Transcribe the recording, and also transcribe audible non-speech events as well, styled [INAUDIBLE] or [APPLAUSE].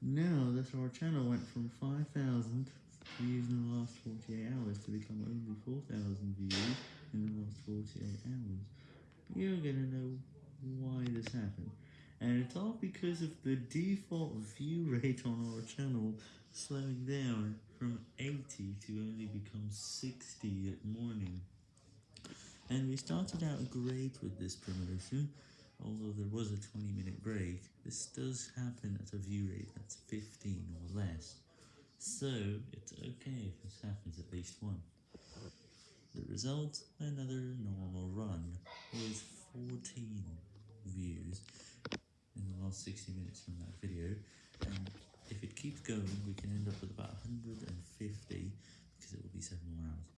Now that our channel went from 5,000 views in the last 48 hours to become only 4,000 views in the last 48 hours, you're gonna know why this happened. And it's all because of the default view [LAUGHS] rate on our channel slowing down from 80 to only become 60 at morning. And we started out great with this promotion, although there was a 20 minute break. This does happen at a view rate that's 15 or less, so it's okay if this happens at least once. The result, another normal run, with 14 views in the last 60 minutes from that video, and if it keeps going we can end up with about 150,